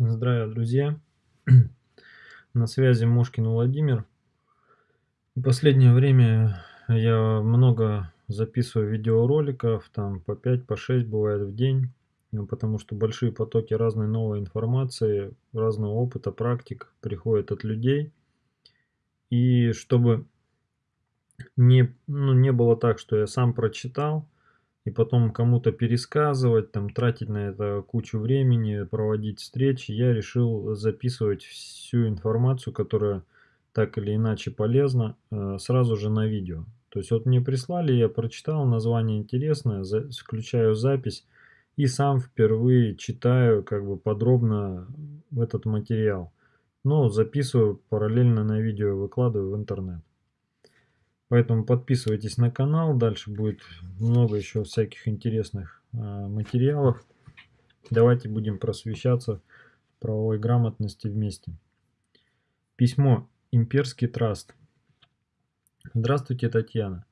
Здравия, друзья! На связи Мошкин Владимир. В последнее время я много записываю видеороликов, там по 5, по 6 бывает в день, ну, потому что большие потоки разной новой информации, разного опыта, практик приходят от людей. И чтобы не, ну, не было так, что я сам прочитал, и потом кому-то пересказывать, там, тратить на это кучу времени, проводить встречи, я решил записывать всю информацию, которая так или иначе полезна, э, сразу же на видео. То есть вот мне прислали, я прочитал, название интересное, включаю запись и сам впервые читаю как бы подробно этот материал. Но записываю параллельно на видео, выкладываю в интернет. Поэтому подписывайтесь на канал, дальше будет много еще всяких интересных э, материалов. Давайте будем просвещаться в правовой грамотности вместе. Письмо. Имперский траст. Здравствуйте, Татьяна.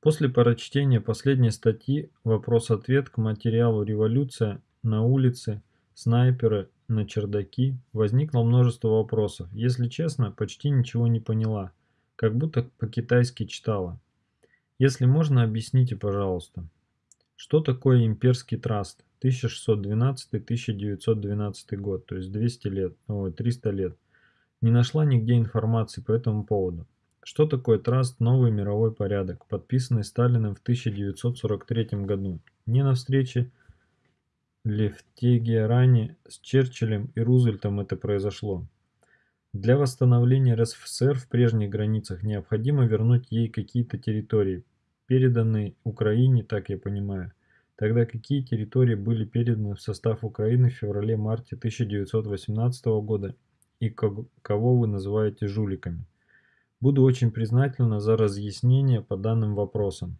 После прочтения последней статьи «Вопрос-ответ» к материалу «Революция» на улице, снайперы на чердаки возникло множество вопросов. Если честно, почти ничего не поняла – как будто по-китайски читала. Если можно, объясните, пожалуйста, что такое имперский траст 1612-1912 год, то есть 200 лет, ой, 300 лет. Не нашла нигде информации по этому поводу. Что такое траст «Новый мировой порядок», подписанный Сталиным в 1943 году? Не на встрече ли в Тегеране с Черчиллем и Рузвельтом это произошло? Для восстановления РСФСР в прежних границах необходимо вернуть ей какие-то территории, переданные Украине, так я понимаю. Тогда какие территории были переданы в состав Украины в феврале-марте 1918 года и кого вы называете жуликами? Буду очень признательна за разъяснение по данным вопросам.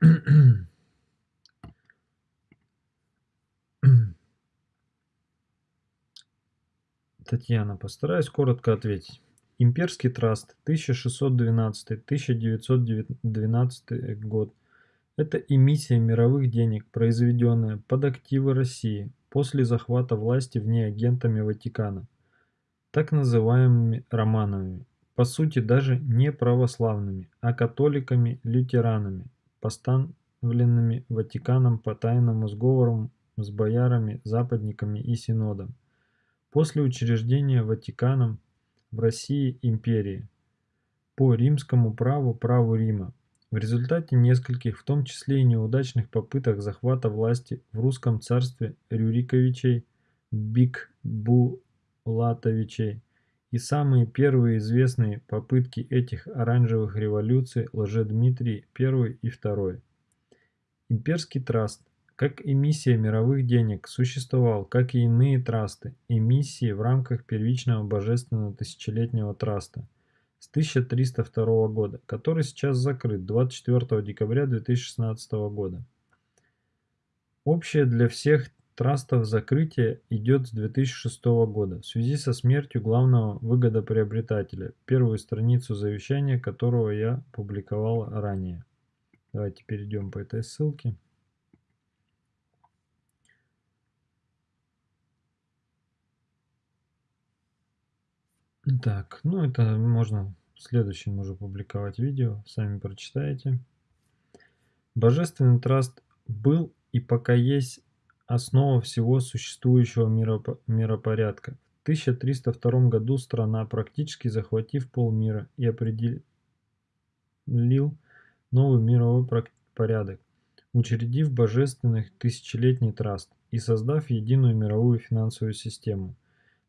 Татьяна, постараюсь коротко ответить. Имперский траст 1612-1912 год – это эмиссия мировых денег, произведенная под активы России после захвата власти в агентами Ватикана, так называемыми Романовыми, по сути даже не православными, а католиками-лютеранами, поставленными Ватиканом по тайному сговору с боярами, западниками и синодом. После учреждения Ватиканом в России империи. По римскому праву праву Рима, в результате нескольких, в том числе и неудачных попыток захвата власти в русском царстве Рюриковичей, Бикбулатовичей и самые первые известные попытки этих оранжевых революций Лжедмитрий I и II. Имперский траст как эмиссия мировых денег существовал, как и иные трасты, эмиссии в рамках первичного божественного тысячелетнего траста с 1302 года, который сейчас закрыт 24 декабря 2016 года. Общее для всех трастов закрытие идет с 2006 года в связи со смертью главного выгодоприобретателя, первую страницу завещания которого я публиковал ранее. Давайте перейдем по этой ссылке. Так, ну это можно в следующем уже публиковать видео, сами прочитаете. Божественный траст был и пока есть основа всего существующего миропорядка. В 1302 году страна, практически захватив полмира и определил новый мировой порядок, учредив божественный тысячелетний траст и создав единую мировую финансовую систему –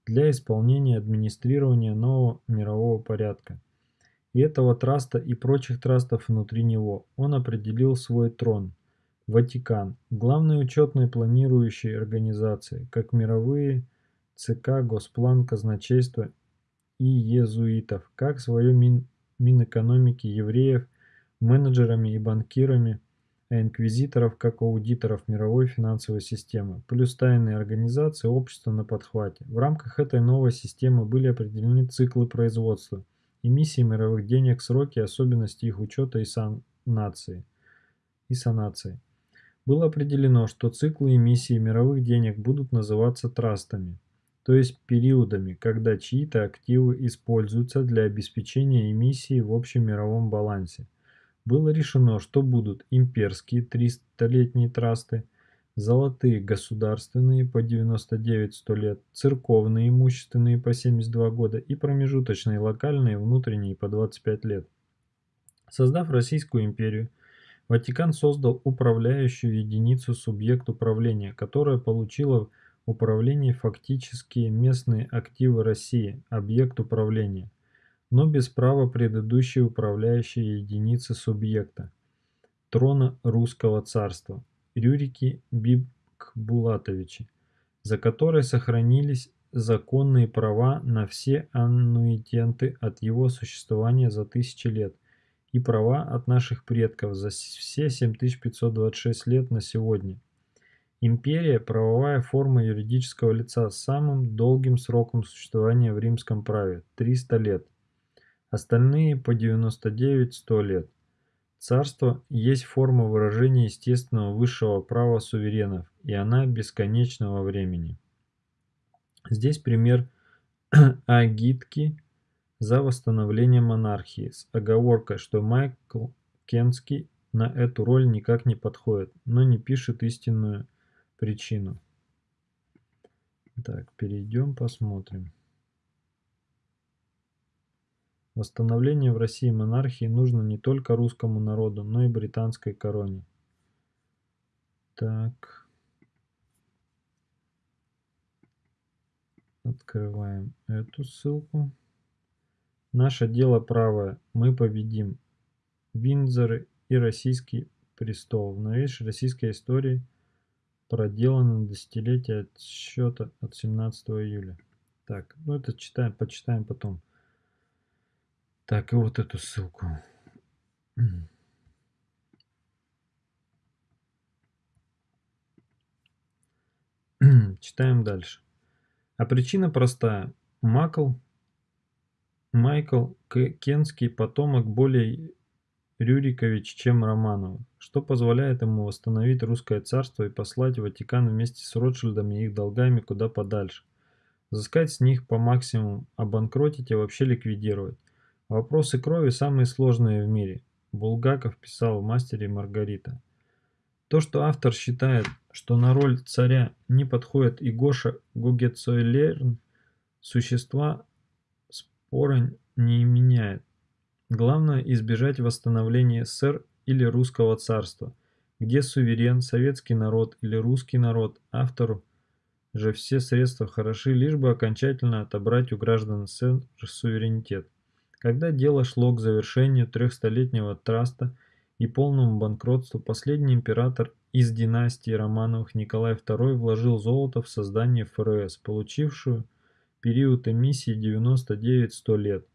для исполнения администрирования нового мирового порядка. И этого траста и прочих трастов внутри него он определил свой трон – Ватикан, главной учетной планирующей организации, как мировые ЦК, Госплан, Казначейство и езуитов, как свое Мин, Минэкономики евреев, менеджерами и банкирами – а инквизиторов как аудиторов мировой финансовой системы, плюс тайные организации общества на подхвате. В рамках этой новой системы были определены циклы производства, эмиссии мировых денег, сроки, особенности их учета и санации. И санации. было определено, что циклы эмиссии мировых денег будут называться трастами, то есть периодами, когда чьи-то активы используются для обеспечения эмиссии в общем мировом балансе. Было решено, что будут имперские 300-летние трасты, золотые государственные по 99-100 лет, церковные имущественные по 72 года и промежуточные локальные внутренние по 25 лет. Создав Российскую империю, Ватикан создал управляющую единицу субъект управления, которая получила в управлении фактические местные активы России, объект управления, но без права предыдущей управляющей единицы субъекта, трона русского царства, Рюрики Бибкбулатовичи, за которой сохранились законные права на все аннуитенты от его существования за тысячи лет – и права от наших предков за все 7526 лет на сегодня. Империя – правовая форма юридического лица с самым долгим сроком существования в римском праве – 300 лет. Остальные по 99-100 лет. Царство есть форма выражения естественного высшего права суверенов, и она бесконечного времени. Здесь пример Агитки – за восстановление монархии, с оговоркой, что Майкл Кенский на эту роль никак не подходит, но не пишет истинную причину. Так, перейдем, посмотрим. Восстановление в России монархии нужно не только русскому народу, но и британской короне. Так. Открываем эту ссылку. Наше дело правое, мы победим. Виндзоры и российский престол. В новейшей российской истории проделано десятилетие отсчета от 17 июля. Так, ну это читаем, почитаем потом. Так, и вот эту ссылку. Читаем дальше. А причина простая. Макл Майкл Кенский потомок более Рюрикович, чем Романовых, что позволяет ему восстановить русское царство и послать Ватикан вместе с Ротшильдами и их долгами куда подальше. Взыскать с них по максимуму, обанкротить и вообще ликвидировать. Вопросы крови самые сложные в мире. Булгаков писал в «Мастере Маргарита». То, что автор считает, что на роль царя не подходит и Гоша Гугецойлерн, существа спора не меняет. Главное избежать восстановления СССР или русского царства, где суверен, советский народ или русский народ, автору же все средства хороши, лишь бы окончательно отобрать у граждан СССР суверенитет. Когда дело шло к завершению трехстолетнего траста и полному банкротству, последний император из династии Романовых Николай II вложил золото в создание ФРС, получившую период эмиссии 99-100 лет.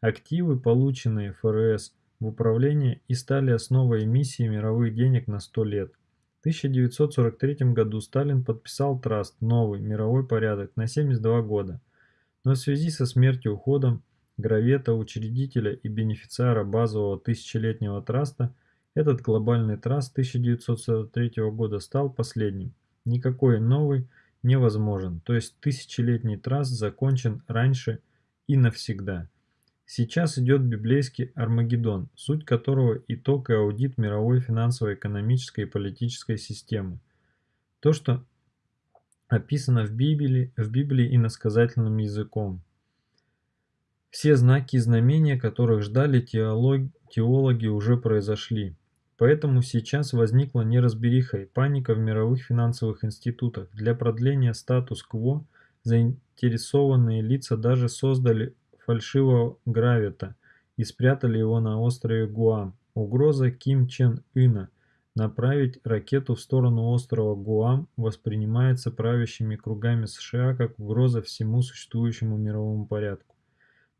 Активы, полученные ФРС в управление и стали основой эмиссии мировых денег на 100 лет. В 1943 году Сталин подписал траст «Новый мировой порядок» на 72 года, но в связи со смертью уходом Гравета, учредителя и бенефициара базового тысячелетнего траста, этот глобальный траст 1943 года стал последним. Никакой новый невозможен, то есть тысячелетний траст закончен раньше и навсегда. Сейчас идет библейский Армагеддон, суть которого итог и аудит мировой финансово-экономической и политической системы. То, что описано в Библии, в Библии иносказательным языком. Все знаки и знамения, которых ждали теолог, теологи, уже произошли. Поэтому сейчас возникла неразбериха и паника в мировых финансовых институтах. Для продления статус-кво заинтересованные лица даже создали фальшивого гравита и спрятали его на острове Гуам. Угроза Ким Чен Ына направить ракету в сторону острова Гуам воспринимается правящими кругами США как угроза всему существующему мировому порядку.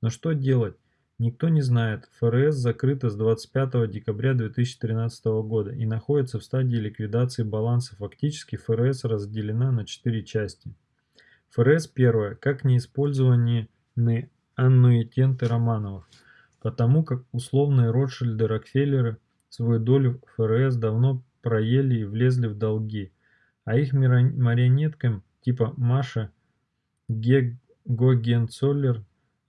Но что делать? Никто не знает, ФРС закрыта с 25 декабря 2013 года и находится в стадии ликвидации баланса. Фактически ФРС разделена на четыре части. ФРС первая, как неиспользованные аннуитенты Романовых, потому как условные Ротшильды Рокфеллеры свою долю ФРС давно проели и влезли в долги, а их марионеткам типа Маша Гогенцоллер,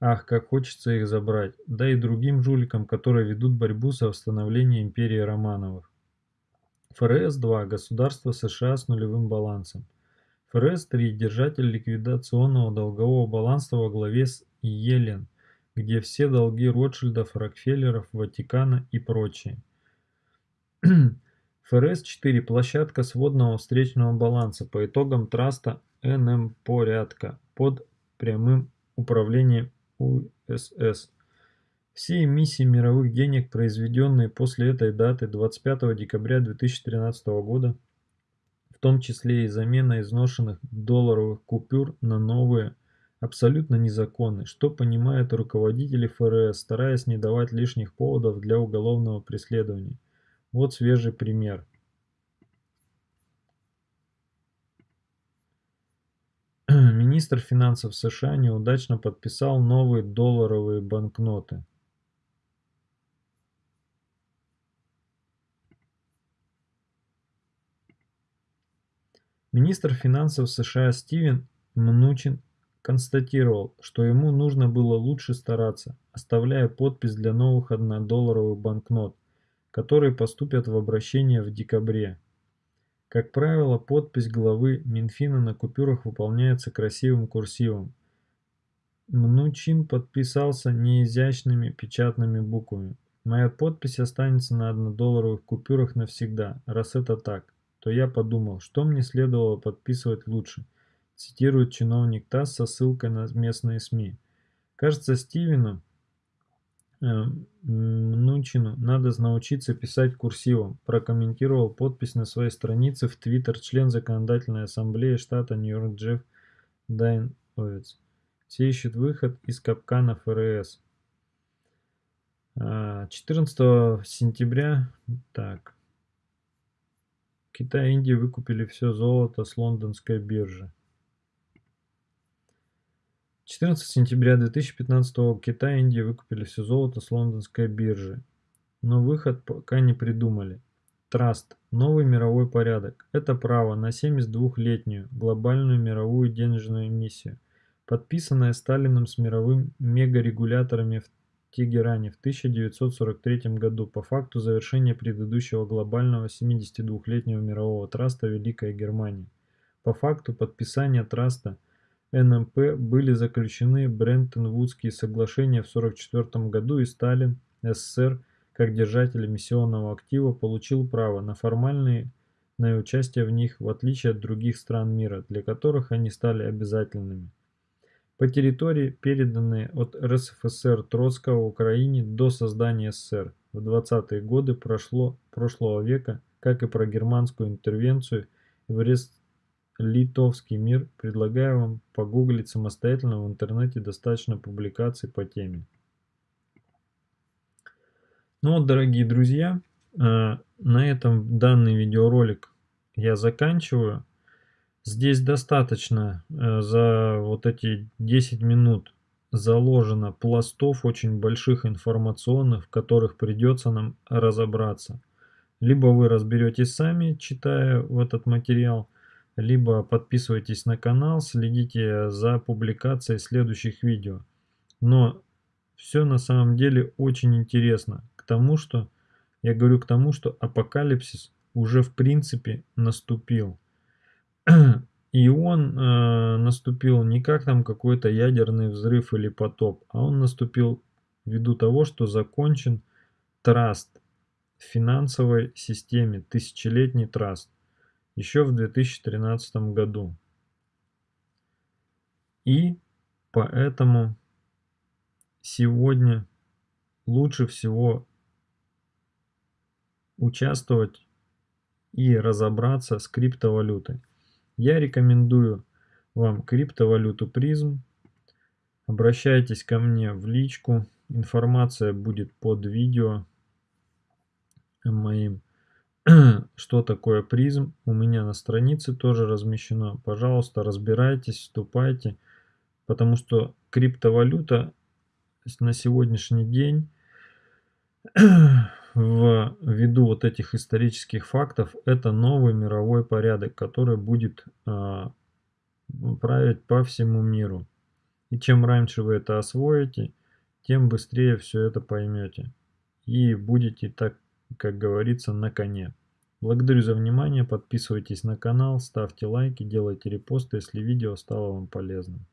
ах, как хочется их забрать, да и другим жуликам, которые ведут борьбу за восстановление империи Романовых. ФРС-2 – государство США с нулевым балансом. ФРС-3 – держатель ликвидационного долгового баланса во главе с Елен, где все долги Ротшильдов, Рокфеллеров, Ватикана и прочее. ФРС-4 – площадка сводного встречного баланса по итогам траста НМ-порядка под прямым управлением УСС. Все эмиссии мировых денег, произведенные после этой даты 25 декабря 2013 года, в том числе и замена изношенных долларовых купюр на новые, абсолютно незаконны, что понимают руководители ФРС, стараясь не давать лишних поводов для уголовного преследования. Вот свежий пример. Министр финансов США неудачно подписал новые долларовые банкноты. Министр финансов США Стивен Мнучин констатировал, что ему нужно было лучше стараться, оставляя подпись для новых однодолларовых банкнот, которые поступят в обращение в декабре. Как правило, подпись главы Минфина на купюрах выполняется красивым курсивом. Мнучин подписался неизящными печатными буквами. Моя подпись останется на однодолларовых купюрах навсегда, раз это так то я подумал, что мне следовало подписывать лучше, цитирует чиновник ТАСС со ссылкой на местные СМИ. Кажется, Стивену Мнучину надо научиться писать курсивом, прокомментировал подпись на своей странице в Твиттер член Законодательной Ассамблеи штата Нью-Йорк Джефф Дайновец. Все ищут выход из капкана ФРС. 14 а, сентября, так, Китай и Индия выкупили все золото с лондонской биржи. 14 сентября 2015 года Китай и Индия выкупили все золото с лондонской биржи. Но выход пока не придумали. Траст. Новый мировой порядок. Это право на 72-летнюю глобальную мировую денежную миссию, подписанное Сталиным с мировым мегарегуляторами в Тегеране в 1943 году по факту завершения предыдущего глобального 72-летнего мирового траста Великой Германии. По факту подписания траста НМП были заключены Брентон-Вудские соглашения в 1944 году и Сталин, СССР, как держатель миссионного актива, получил право на формальное участие в них, в отличие от других стран мира, для которых они стали обязательными. По территории, переданной от РСФСР Троцкого Украине до создания СССР в 20-е годы прошло, прошлого века, как и про германскую интервенцию в Рест-Литовский мир, предлагаю вам погуглить самостоятельно в интернете достаточно публикаций по теме. Ну вот, дорогие друзья, э, на этом данный видеоролик я заканчиваю. Здесь достаточно э, за вот эти 10 минут заложено пластов очень больших информационных, в которых придется нам разобраться. Либо вы разберетесь сами, читая этот материал, либо подписывайтесь на канал, следите за публикацией следующих видео. Но все на самом деле очень интересно к тому, что я говорю к тому, что апокалипсис уже в принципе наступил. И он э, наступил не как там какой-то ядерный взрыв или потоп, а он наступил ввиду того, что закончен траст в финансовой системе, тысячелетний траст, еще в 2013 году. И поэтому сегодня лучше всего участвовать и разобраться с криптовалютой. Я рекомендую вам криптовалюту призм. Обращайтесь ко мне в личку. Информация будет под видео моим. Что такое призм? У меня на странице тоже размещено. Пожалуйста, разбирайтесь, вступайте. Потому что криптовалюта на сегодняшний день в ввиду вот этих исторических фактов, это новый мировой порядок, который будет а, править по всему миру. И чем раньше вы это освоите, тем быстрее все это поймете. И будете, так как говорится, на коне. Благодарю за внимание, подписывайтесь на канал, ставьте лайки, делайте репосты, если видео стало вам полезным.